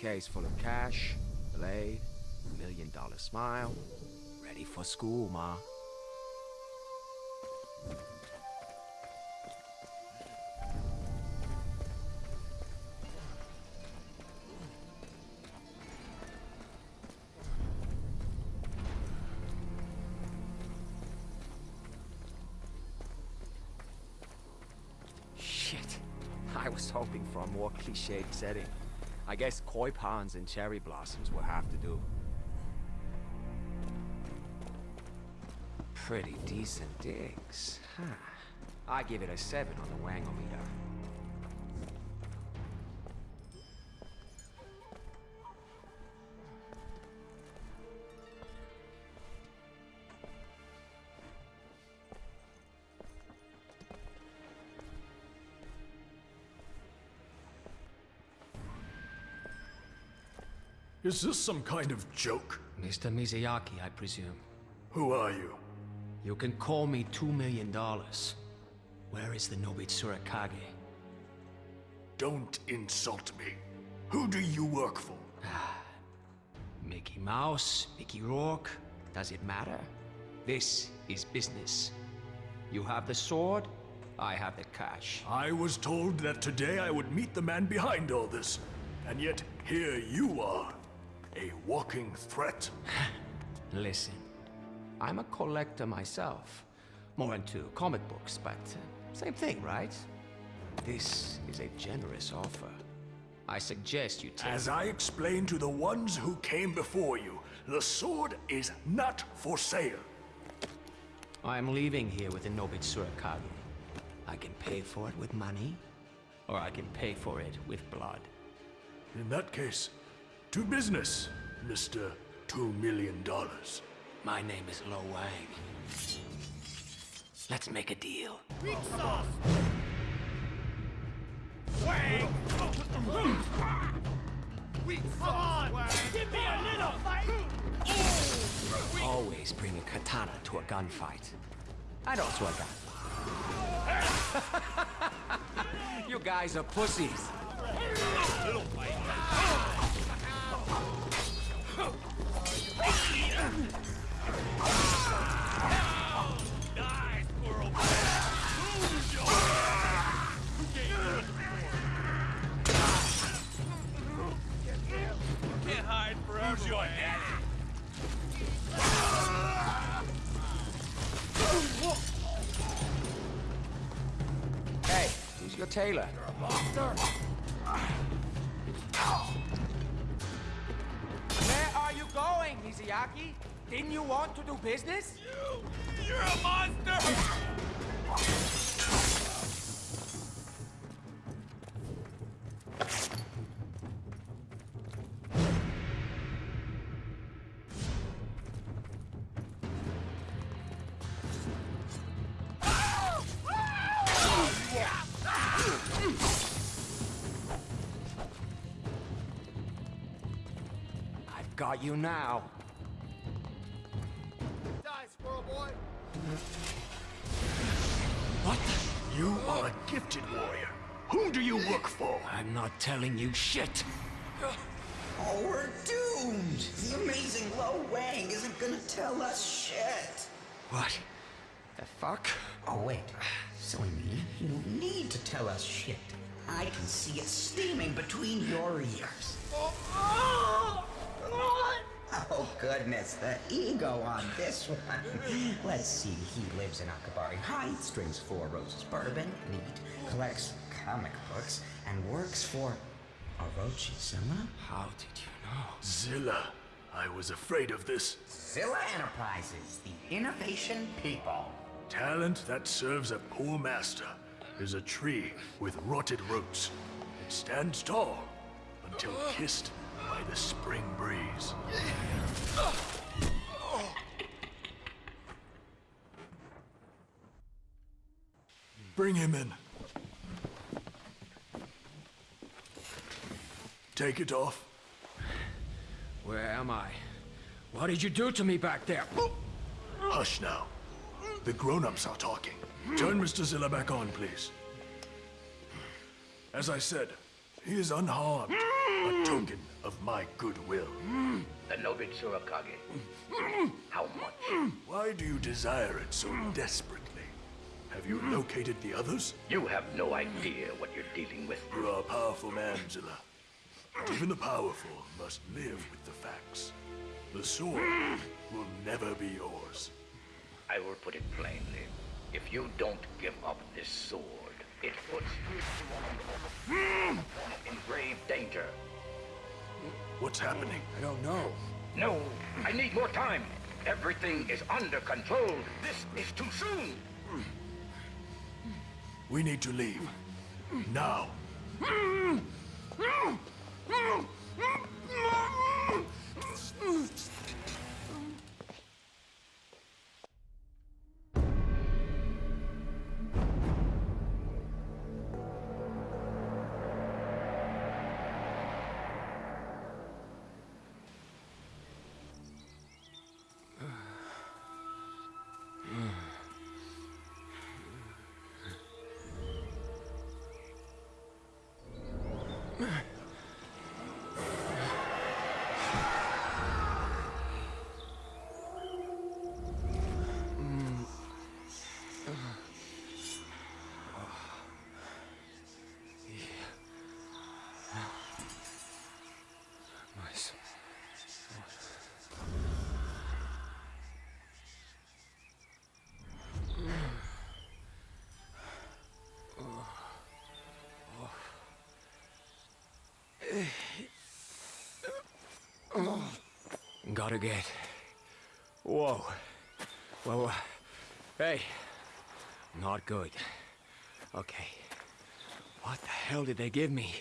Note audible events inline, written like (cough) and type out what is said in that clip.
briefcase full of cash, blade, million dollar smile. Ready for school, Ma. Shit. I was hoping for a more cliched setting. I guess koi ponds and cherry blossoms will have to do. Pretty decent digs. Huh. I give it a 7 on the wangometer. Is this some kind of joke? Mr. Mizuyaki, I presume. Who are you? You can call me two million dollars. Where is the Nobitsura Kage? Don't insult me. Who do you work for? Ah, Mickey Mouse, Mickey Rourke, does it matter? This is business. You have the sword, I have the cash. I was told that today I would meet the man behind all this. And yet, here you are. A walking threat. (sighs) Listen, I'm a collector myself. More into comic books, but uh, same thing, right? This is a generous offer. I suggest you take... As I explained to the ones who came before you, the sword is not for sale. I'm leaving here with the Nobitsura Kage. I can pay for it with money, or I can pay for it with blood. In that case, to business, Mr. Two Million Dollars. My name is Lo Wang. Let's make a deal. Weak sauce! Wang! Weak sauce! Wang! Give me a little fight! Always bring a katana to a gunfight. I don't swear gun. (laughs) you guys are pussies. Little fight! Who's your tailor? Where are you going, Mizuyaki? Didn't you want to do business? You! You're a monster! Got you now. Die, squirrel boy! What the? You are a gifted warrior. Whom do you work for? I'm not telling you shit. Oh, we're doomed! The amazing Lo Wang isn't gonna tell us shit! What? The fuck? Oh, wait. Silly me. You don't need to tell us shit. I can see it steaming between your ears. Oh, oh! Oh, goodness, the ego on this one. Let's see, he lives in Akabari Heights, drinks four roses bourbon, neat, collects comic books, and works for Orochi Zilla? How did you know? Zilla. I was afraid of this. Zilla Enterprises, the innovation people. Talent that serves a poor master is a tree with rotted roots. It stands tall until kissed by the spring breeze. Bring him in. Take it off. Where am I? What did you do to me back there? Hush now. The grown-ups are talking. Turn Mr. Zilla back on, please. As I said, he is unharmed. A token of my goodwill. The Surakage. How much? Why do you desire it so desperately? Have you located the others? You have no idea what you're dealing with. You are a powerful man, Zilla. But even the powerful must live with the facts. The sword will never be yours. I will put it plainly. If you don't give up this sword, it puts you in grave danger. What's happening? I don't know. No, I need more time. Everything is under control. This is too soon. We need to leave. Now. Mm-hmm. Gotta get. Whoa. Whoa. whoa. Hey. Not good. Okay. What the hell did they give me?